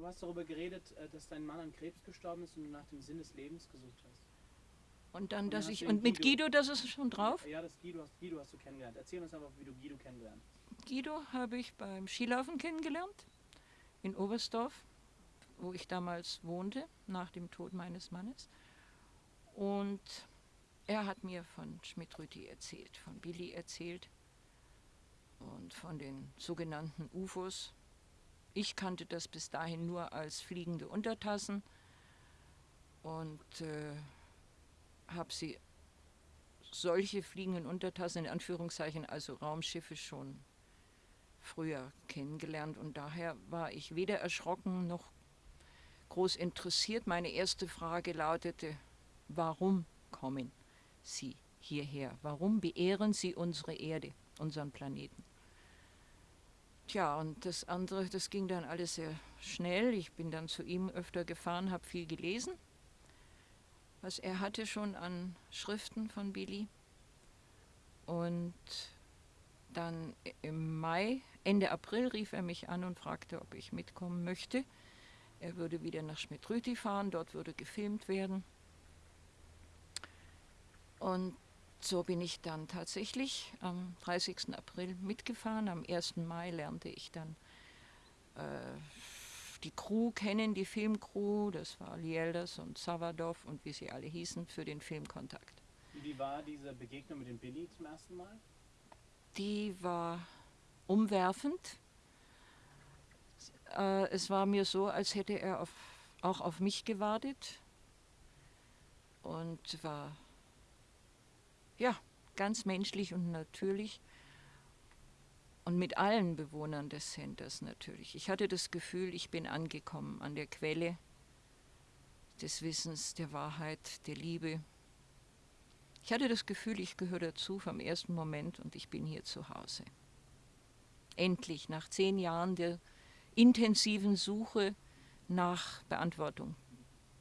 Du hast darüber geredet, äh, dass dein Mann an Krebs gestorben ist und du nach dem Sinn des Lebens gesucht hast. Und dann, Und dass ich. Und mit Guido- Guido, das ist schon drauf. Ja, das Guido hast, Guido hast du kennengelernt. Erzähl uns einfach, wie du Guido kennengelernt hast. Guido habe ich beim Skilaufen kennengelernt in Oberstdorf, wo ich damals wohnte, nach dem Tod meines Mannes. Und er hat mir von Schmidt-Rüthi erzählt, von Billy erzählt und von den sogenannten UFOs. Ich kannte das bis dahin nur als fliegende Untertassen und äh, habe sie solche fliegenden Untertassen in Anführungszeichen, also Raumschiffe schon früher kennengelernt und daher war ich weder erschrocken noch groß interessiert. Meine erste Frage lautete, warum kommen Sie hierher? Warum beehren Sie unsere Erde, unseren Planeten? Tja, und das andere, das ging dann alles sehr schnell. Ich bin dann zu ihm öfter gefahren, habe viel gelesen, was er hatte schon an Schriften von Billy. Und dann im Mai, Ende April rief er mich an und fragte, ob ich mitkommen möchte. Er würde wieder nach Schmidt-Rüthi fahren, dort würde gefilmt werden. Und so bin ich dann tatsächlich am 30. April mitgefahren. Am 1. Mai lernte ich dann äh, die Crew kennen, die Filmcrew. Das war Lielders und Savadov und wie sie alle hießen für den Filmkontakt. Wie war diese Begegnung mit dem Billy zum ersten Mal? Die war umwerfend. Äh, es war mir so, als hätte er auf, auch auf mich gewartet und war ja ganz menschlich und natürlich und mit allen Bewohnern des Centers natürlich. Ich hatte das Gefühl, ich bin angekommen an der Quelle des Wissens, der Wahrheit, der Liebe. Ich hatte das Gefühl, ich gehöre dazu vom ersten Moment und ich bin hier zu Hause. Endlich, nach zehn Jahren der intensiven Suche nach Beantwortung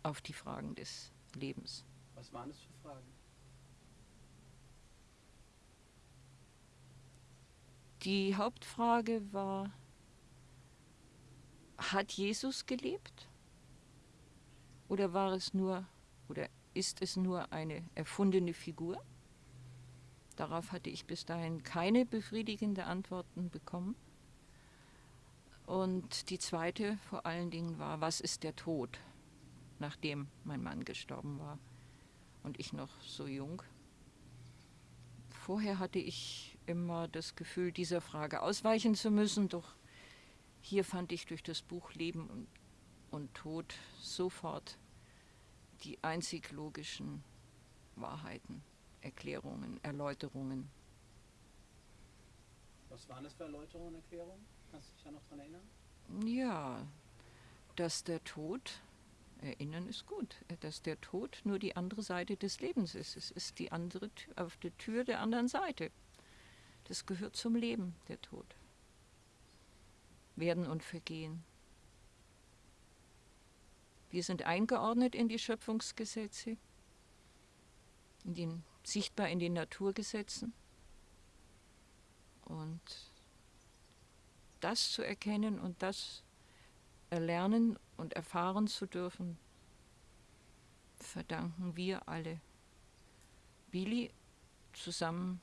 auf die Fragen des Lebens. Was waren das für Fragen? Die Hauptfrage war, hat Jesus gelebt? Oder war es nur, oder ist es nur eine erfundene Figur? Darauf hatte ich bis dahin keine befriedigende Antworten bekommen. Und die zweite vor allen Dingen war, was ist der Tod, nachdem mein Mann gestorben war und ich noch so jung? Vorher hatte ich immer das Gefühl, dieser Frage ausweichen zu müssen, doch hier fand ich durch das Buch Leben und, Tod sofort die einzig logischen Wahrheiten, Erklärungen, Erläuterungen. Was waren das für Erläuterungen und Erklärungen? Kannst du dich da noch dran erinnern? Ja, dass der Tod, erinnern ist gut, dass der Tod nur die andere Seite des Lebens ist. Es ist die andere Tür, auf der Tür der anderen Seite. Das gehört zum Leben, der Tod. Werden und Vergehen. Wir sind eingeordnet in die Schöpfungsgesetze, in den, sichtbar in den Naturgesetzen. Und das zu erkennen und das erlernen und erfahren zu dürfen, verdanken wir alle Billy zusammen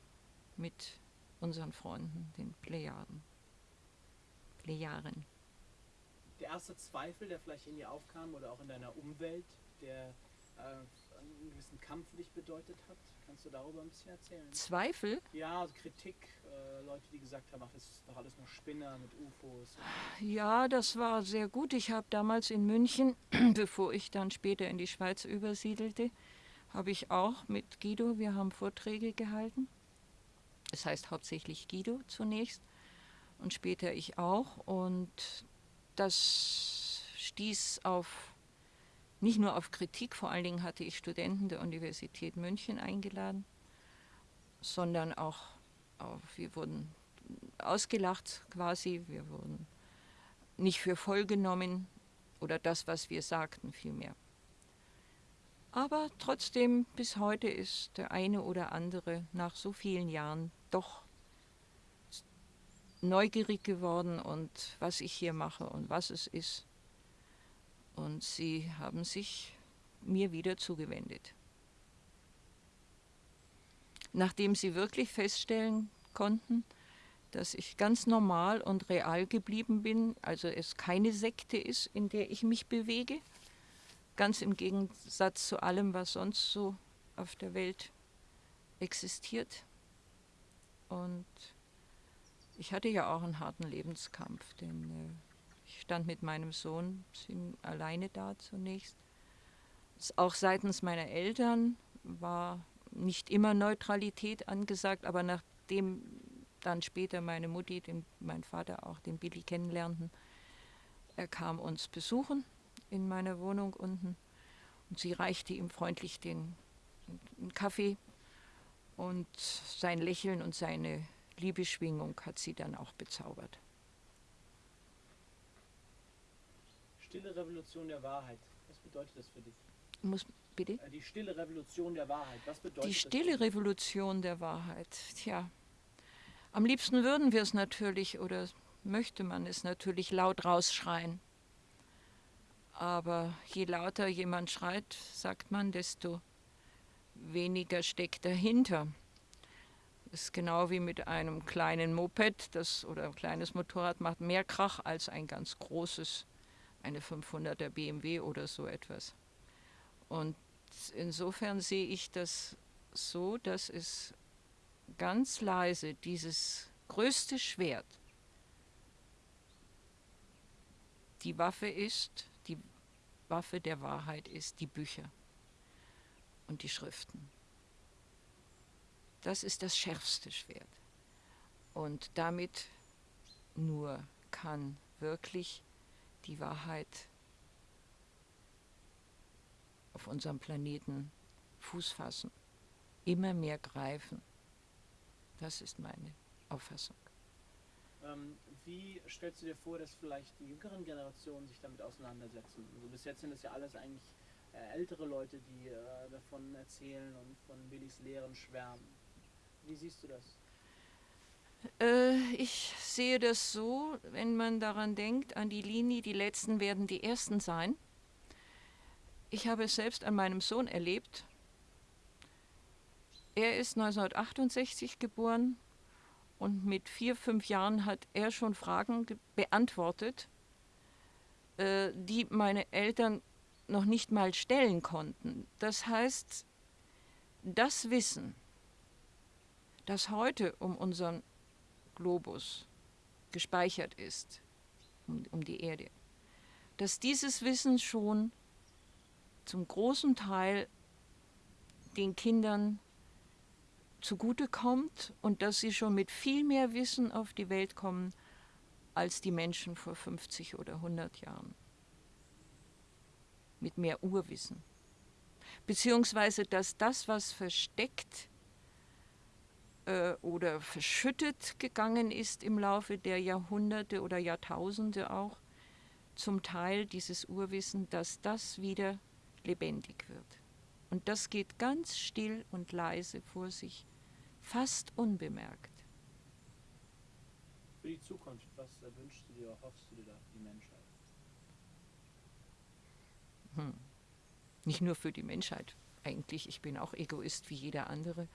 mit unseren Freunden, den Plejaden. Plejaren. Der erste Zweifel, der vielleicht in dir aufkam oder auch in deiner Umwelt, der äh, einen gewissen Kampf für dich bedeutet hat, kannst du darüber ein bisschen erzählen? Zweifel? Ja, also Kritik, äh, Leute, die gesagt haben, ach, das ist doch alles nur Spinner mit UFOs. Ja, das war sehr gut. Ich habe damals in München, bevor ich dann später in die Schweiz übersiedelte, habe ich auch mit Guido, wir haben Vorträge gehalten. Es heißt hauptsächlich Guido zunächst und später ich auch. Und das stieß auf nicht nur auf Kritik, vor allen Dingen hatte ich Studenten der Universität München eingeladen, sondern auch auf, wir wurden ausgelacht quasi, wir wurden nicht für voll genommen oder das, was wir sagten, vielmehr. Aber trotzdem, bis heute ist der eine oder andere nach so vielen Jahren doch neugierig geworden und was ich hier mache und was es ist. Und sie haben sich mir wieder zugewendet. Nachdem sie wirklich feststellen konnten, dass ich ganz normal und real geblieben bin, also es keine Sekte ist, in der ich mich bewege, ganz im Gegensatz zu allem, was sonst so auf der Welt existiert. Und ich hatte ja auch einen harten Lebenskampf, denn äh, ich stand mit meinem Sohn alleine da zunächst. Auch seitens meiner Eltern war nicht immer Neutralität angesagt, aber nachdem dann später meine Mutti, den, mein Vater auch den Billy kennenlernten, er kam uns besuchen in meiner Wohnung unten und sie reichte ihm freundlich den, den Kaffee und sein Lächeln und seine Liebeschwingung hat sie dann auch bezaubert. Stille Revolution der Wahrheit. Was bedeutet das für dich? Muss, bitte? Äh, die stille Revolution der Wahrheit. Was bedeutet Die stille Revolution der Wahrheit. Tja, am liebsten würden wir es natürlich oder möchte man es natürlich laut rausschreien. Aber je lauter jemand schreit, sagt man, desto weniger steckt dahinter. Das ist genau wie mit einem kleinen Moped das, oder ein kleines Motorrad macht mehr Krach als ein ganz großes, eine 500er BMW oder so etwas. Und insofern sehe ich das so, dass es ganz leise dieses größte Schwert die Waffe ist, Waffe der Wahrheit ist, die Bücher und die Schriften. Das ist das schärfste Schwert. Und damit nur kann wirklich die Wahrheit auf unserem Planeten Fuß fassen, immer mehr greifen. Das ist meine Auffassung. Ähm, wie stellst du dir vor, dass vielleicht die jüngeren Generationen sich damit auseinandersetzen? Also bis jetzt sind es ja alles eigentlich äh, ältere Leute, die äh, davon erzählen und von Billys Lehren schwärmen. Wie siehst du das? Äh, ich sehe das so, wenn man daran denkt, an die Linie, die Letzten werden die Ersten sein. Ich habe es selbst an meinem Sohn erlebt. Er ist 1968 geboren und mit vier, fünf Jahren hat er schon Fragen beantwortet, äh, die meine Eltern noch nicht mal stellen konnten. Das heißt, das Wissen, das heute um unseren Globus gespeichert ist, um, um die Erde, dass dieses Wissen schon zum großen Teil den Kindern zugutekommt und dass sie schon mit viel mehr Wissen auf die Welt kommen als die Menschen vor 50 oder 100 Jahren. Mit mehr Urwissen. Beziehungsweise, dass das, was versteckt äh, oder verschüttet gegangen ist im Laufe der Jahrhunderte oder Jahrtausende auch, zum Teil dieses Urwissen, dass das wieder lebendig wird. Und das geht ganz still und leise vor sich, fast unbemerkt. Für die Zukunft, was wünschst du dir, hoffst du dir da für die Menschheit? Hm. Nicht nur für die Menschheit, eigentlich, ich bin auch Egoist wie jeder andere.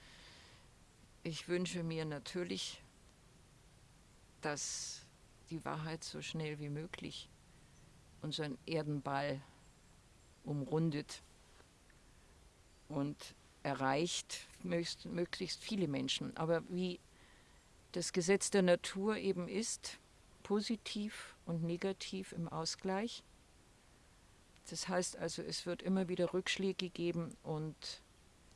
Ich wünsche mir natürlich, dass die Wahrheit so schnell wie möglich unseren Erdenball umrundet und erreicht möglichst viele Menschen. Aber wie das Gesetz der Natur eben ist, positiv und negativ im Ausgleich. Das heißt also, es wird immer wieder Rückschläge geben und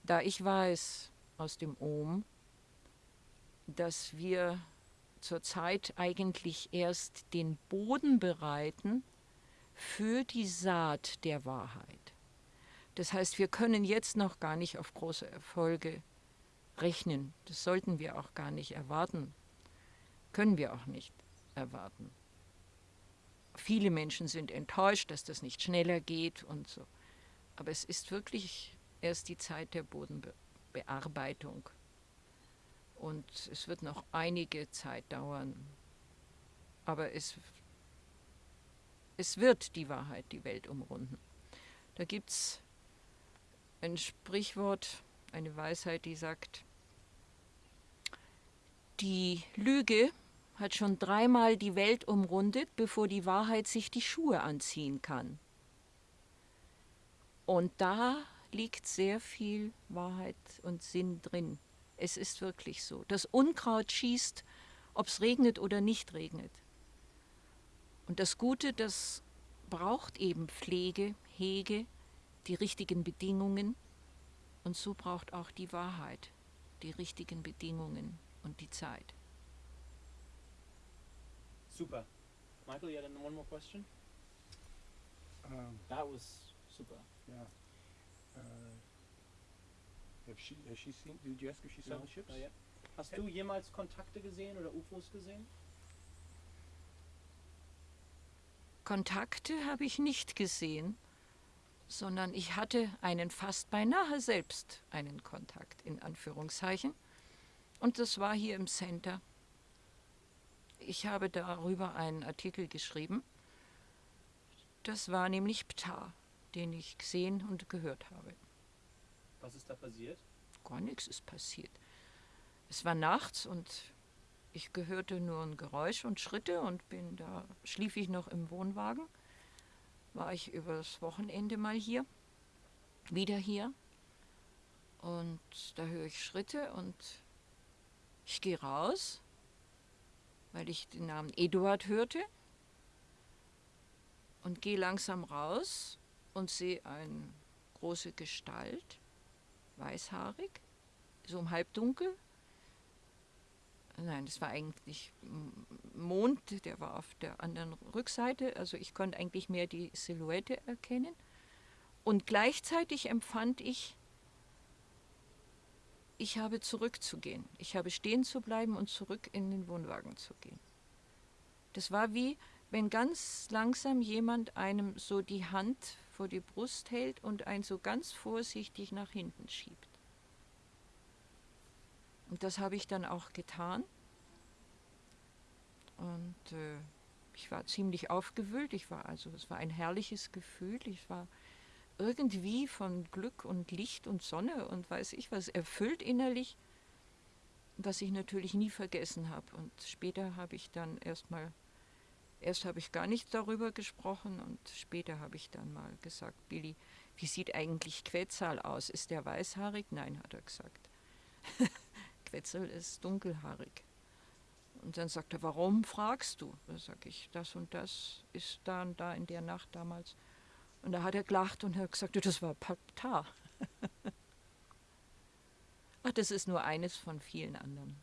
da ich weiß aus dem Ohm, dass wir zurzeit eigentlich erst den Boden bereiten für die Saat der Wahrheit. Das heißt, wir können jetzt noch gar nicht auf große Erfolge rechnen. Das sollten wir auch gar nicht erwarten. Können wir auch nicht erwarten. Viele Menschen sind enttäuscht, dass das nicht schneller geht und so. Aber es ist wirklich erst die Zeit der Bodenbearbeitung. Und es wird noch einige Zeit dauern. Aber es es wird die Wahrheit die Welt umrunden. Da gibt es ein Sprichwort, eine Weisheit, die sagt, die Lüge hat schon dreimal die Welt umrundet, bevor die Wahrheit sich die Schuhe anziehen kann. Und da liegt sehr viel Wahrheit und Sinn drin. Es ist wirklich so. Das Unkraut schießt, ob es regnet oder nicht regnet. Und das Gute, das braucht eben Pflege, Hege, die richtigen Bedingungen. Und so braucht auch die Wahrheit die richtigen Bedingungen und die Zeit. Super. Michael, you had one more question? Um, That was super. yeah. Uh, have she, has she seen, did you ask if she saw No, the ships? yet. Hast du jemals Kontakte gesehen oder UFOs gesehen? Kontakte habe ich nicht gesehen, sondern ich hatte einen fast beinahe selbst einen Kontakt in Anführungszeichen. Und das war hier im Center. Ich habe darüber einen Artikel geschrieben. Das war nämlich Ptah, den ich gesehen und gehört habe. Was ist da passiert? Gar nichts ist passiert. Es war nachts und ich gehörte nur ein Geräusch und Schritte und bin da, schlief ich noch im Wohnwagen. War ich übers Wochenende mal hier, wieder hier. Und da höre ich Schritte und ich gehe raus, weil ich den Namen Eduard hörte. Und gehe langsam raus und sehe eine große Gestalt, weißhaarig, so im Halbdunkel. Nein, das war eigentlich Mond, der war auf der anderen Rückseite, also ich konnte eigentlich mehr die Silhouette erkennen. Und gleichzeitig empfand ich, ich habe zurückzugehen. Ich habe stehen zu bleiben und zurück in den Wohnwagen zu gehen. Das war wie, wenn ganz langsam jemand einem so die Hand vor die Brust hält und einen so ganz vorsichtig nach hinten schiebt. Und das habe ich dann auch getan. Und äh, ich war ziemlich aufgewühlt. Ich war also, es war ein herrliches Gefühl. Ich war irgendwie von Glück und Licht und Sonne und weiß ich was erfüllt innerlich, was ich natürlich nie vergessen habe. Und später habe ich dann erstmal, erst habe ich gar nicht darüber gesprochen und später habe ich dann mal gesagt, Billy, wie sieht eigentlich Quetzal aus? Ist der weißhaarig? Nein, hat er gesagt. Quetzal ist dunkelhaarig. Und dann sagt er, warum fragst du? Da sage ich, das und das ist da und da in der Nacht damals. Und da hat er gelacht und hat gesagt, das war Ptah. Ach, das ist nur eines von vielen anderen.